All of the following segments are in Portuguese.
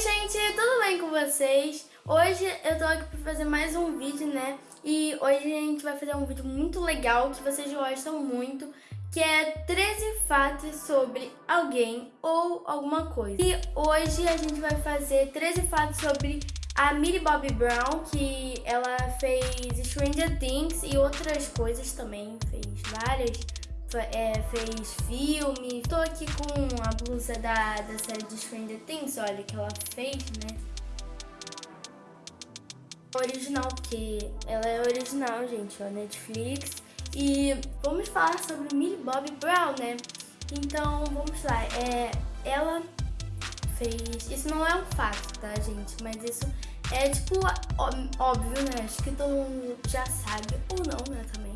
gente, tudo bem com vocês? Hoje eu tô aqui pra fazer mais um vídeo, né? E hoje a gente vai fazer um vídeo muito legal que vocês gostam muito, que é 13 fatos sobre alguém ou alguma coisa. E hoje a gente vai fazer 13 fatos sobre a Millie Bobby Brown, que ela fez Stranger Things e outras coisas também, fez várias é, fez filme. Tô aqui com a blusa da, da série de Stranger Things, olha, que ela fez, né? Original, porque ela é original, gente, ó, Netflix. E vamos falar sobre Millie Bobby Brown, né? Então, vamos lá. É, ela fez... Isso não é um fato, tá, gente? Mas isso é, tipo, óbvio, né? Acho que todo mundo já sabe, ou não, né, também.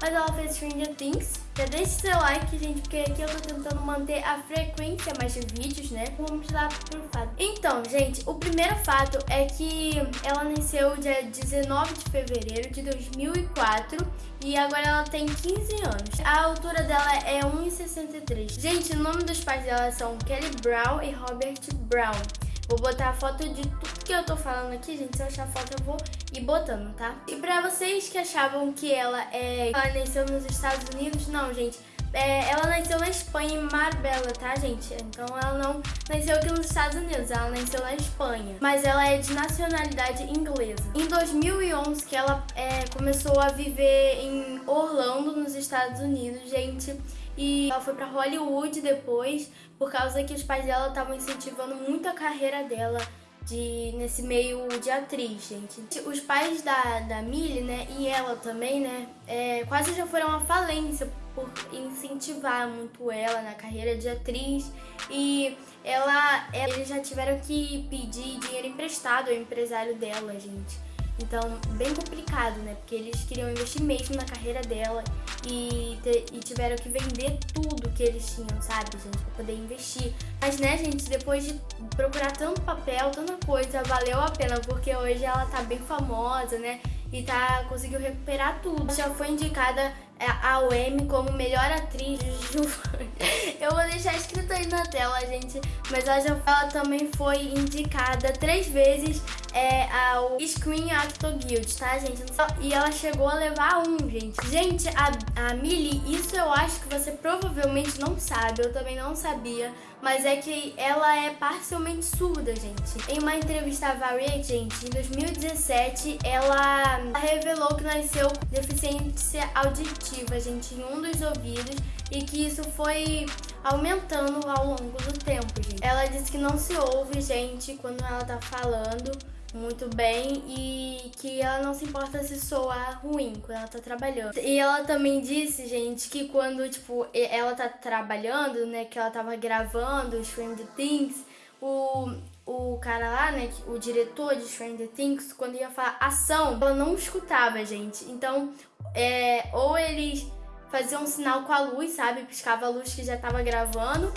Mas ela fez Stranger Things, já deixe seu like, gente, porque aqui eu tô tentando manter a frequência mais de vídeos, né? Vamos lá pro fato. Então, gente, o primeiro fato é que ela nasceu dia 19 de fevereiro de 2004 e agora ela tem 15 anos. A altura dela é 1,63. Gente, o nome dos pais dela são Kelly Brown e Robert Brown. Vou botar a foto de tudo que eu tô falando aqui, gente. Se eu achar a foto, eu vou ir botando, tá? E pra vocês que achavam que ela, é, ela nasceu nos Estados Unidos, não, gente. É, ela nasceu na Espanha, em Marbella, tá, gente? Então ela não nasceu aqui nos Estados Unidos, ela nasceu na Espanha. Mas ela é de nacionalidade inglesa. Em 2011, que ela é, começou a viver em Orlando, nos Estados Unidos, gente. E ela foi pra Hollywood depois, por causa que os pais dela estavam incentivando muito a carreira dela de, nesse meio de atriz, gente. Os pais da, da Millie, né, e ela também, né, é, quase já foram à falência por incentivar muito ela na carreira de atriz e ela, eles já tiveram que pedir dinheiro emprestado ao empresário dela, gente. Então, bem complicado, né? Porque eles queriam investir mesmo na carreira dela e, e tiveram que vender tudo que eles tinham, sabe, gente? Pra poder investir. Mas, né, gente, depois de procurar tanto papel, tanta coisa, valeu a pena, porque hoje ela tá bem famosa, né? E tá, conseguiu recuperar tudo. Já foi indicada é, ao Emmy como melhor atriz Eu vou deixar escrito aí na tela, gente. Mas ela, também foi indicada três vezes é, ao Screen Actor Guild, tá, gente? E ela chegou a levar um, gente. Gente, a, a Millie, isso eu acho que você provavelmente não sabe, eu também não sabia, mas é que ela é parcialmente surda, gente. Em uma entrevista à Variety, gente, em 2017, ela revelou que nasceu deficiência auditiva, gente, em um dos ouvidos e que isso foi aumentando ao longo do tempo, gente. Ela disse que não se ouve, gente, quando ela tá falando muito bem e que ela não se importa se soar ruim quando ela tá trabalhando. E ela também disse, gente, que quando, tipo, ela tá trabalhando, né, que ela tava gravando Stranger Things, o, o cara lá, né, o diretor de Stranger Things, quando ia falar ação, ela não escutava, gente. Então, é, ou eles faziam um sinal com a luz, sabe, piscava a luz que já tava gravando,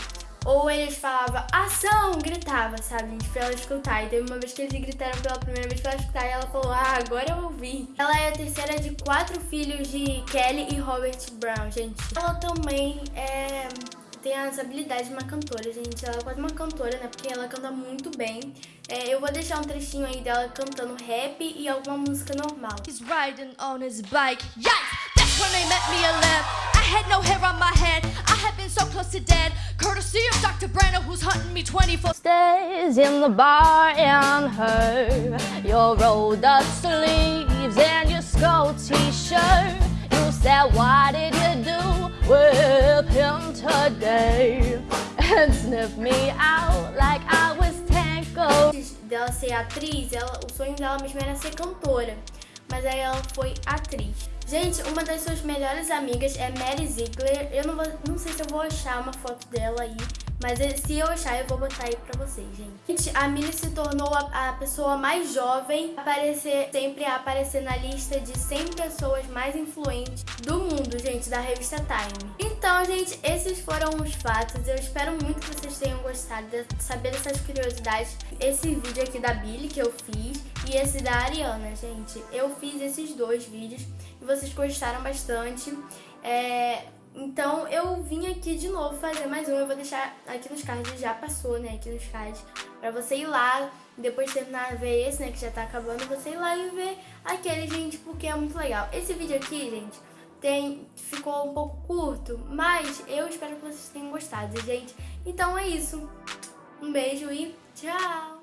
ou eles falavam ação, gritava, sabe, gente, pra ela escutar. E teve uma vez que eles gritaram pela primeira vez pra ela escutar e ela falou, ah, agora eu ouvi. Ela é a terceira de quatro filhos de Kelly e Robert Brown, gente. Ela também é tem as habilidades de uma cantora, gente. Ela é quase uma cantora, né? Porque ela canta muito bem. É, eu vou deixar um trechinho aí dela cantando rap e alguma música normal. He's riding on his bike. Yes! That's when they met me I had no hair on my head. I had been so close to dead. Courtesy of Dr. Brando, who's hunting me 24 Stays in the bar and her. Your rolled up sleeves and your skull t-shirt. Sniff me out like I was tangled. Dela ser atriz, ela, o sonho dela mesmo era ser cantora. Mas aí ela foi atriz. Gente, uma das suas melhores amigas é Mary Ziegler. Eu não, vou, não sei se eu vou achar uma foto dela aí, mas se eu achar, eu vou botar aí pra vocês, gente. Gente, a Millie se tornou a, a, pessoa mais jovem a aparecer, sempre a aparecer na lista de 100 pessoas mais influentes do mundo, gente, da revista Time. Então, gente, esses foram os fatos. Eu espero muito que vocês tenham gostado de saber dessas curiosidades. Esse vídeo aqui da Billy que eu fiz e esse da Ariana, gente. Eu fiz esses dois vídeos e vocês gostaram bastante. É, Então eu vim aqui de novo fazer mais um. Eu vou deixar aqui nos cards, já passou, né? Aqui nos cards. Pra você ir lá, depois de terminar ver esse, né? Que já tá acabando, você ir lá e ver aquele, gente, porque é muito legal. Esse vídeo aqui, gente, tem, ficou um pouco curto, mas eu espero que vocês tenham gostado, gente. Então é isso. Um beijo e tchau!